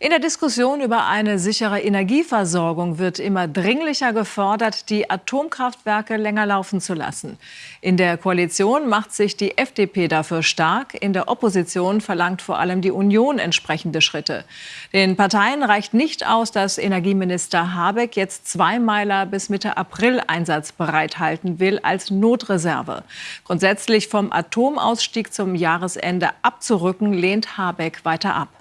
In der Diskussion über eine sichere Energieversorgung wird immer dringlicher gefordert, die Atomkraftwerke länger laufen zu lassen. In der Koalition macht sich die FDP dafür stark. In der Opposition verlangt vor allem die Union entsprechende Schritte. Den Parteien reicht nicht aus, dass Energieminister Habeck jetzt zwei Meiler bis Mitte April einsatzbereit halten will als Notreserve. Grundsätzlich vom Atomausstieg zum Jahresende abzurücken, lehnt Habeck weiter ab.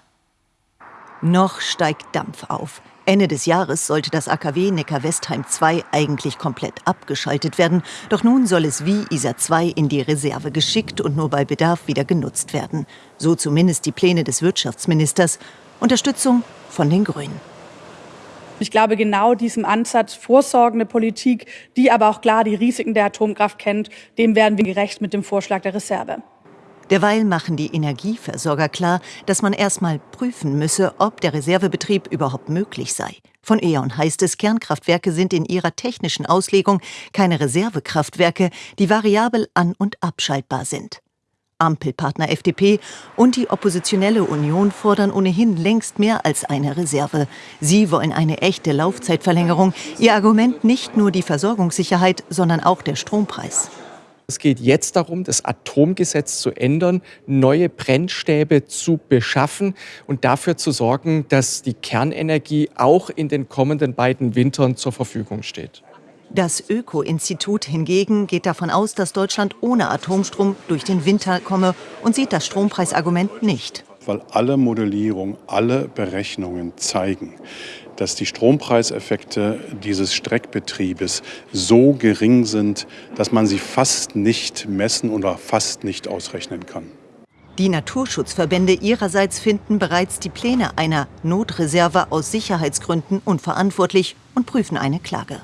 Noch steigt Dampf auf. Ende des Jahres sollte das AKW Neckar-Westheim 2 eigentlich komplett abgeschaltet werden. Doch nun soll es wie ISA 2 in die Reserve geschickt und nur bei Bedarf wieder genutzt werden. So zumindest die Pläne des Wirtschaftsministers. Unterstützung von den Grünen. Ich glaube, genau diesem Ansatz, vorsorgende Politik, die aber auch klar die Risiken der Atomkraft kennt, dem werden wir gerecht mit dem Vorschlag der Reserve. Derweil machen die Energieversorger klar, dass man erstmal prüfen müsse, ob der Reservebetrieb überhaupt möglich sei. Von E.ON heißt es, Kernkraftwerke sind in ihrer technischen Auslegung keine Reservekraftwerke, die variabel an- und abschaltbar sind. Ampelpartner FDP und die oppositionelle Union fordern ohnehin längst mehr als eine Reserve. Sie wollen eine echte Laufzeitverlängerung. Ihr Argument nicht nur die Versorgungssicherheit, sondern auch der Strompreis. Es geht jetzt darum, das Atomgesetz zu ändern, neue Brennstäbe zu beschaffen und dafür zu sorgen, dass die Kernenergie auch in den kommenden beiden Wintern zur Verfügung steht. Das Öko-Institut hingegen geht davon aus, dass Deutschland ohne Atomstrom durch den Winter komme und sieht das Strompreisargument nicht. Weil alle Modellierungen, alle Berechnungen zeigen, dass die Strompreiseffekte dieses Streckbetriebes so gering sind, dass man sie fast nicht messen oder fast nicht ausrechnen kann. Die Naturschutzverbände ihrerseits finden bereits die Pläne einer Notreserve aus Sicherheitsgründen unverantwortlich und prüfen eine Klage.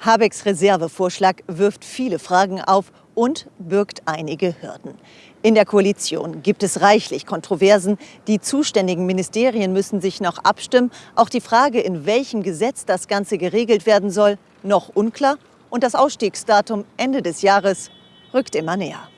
Habecks Reservevorschlag wirft viele Fragen auf und birgt einige Hürden. In der Koalition gibt es reichlich Kontroversen. Die zuständigen Ministerien müssen sich noch abstimmen. Auch die Frage, in welchem Gesetz das Ganze geregelt werden soll, noch unklar. Und das Ausstiegsdatum Ende des Jahres rückt immer näher.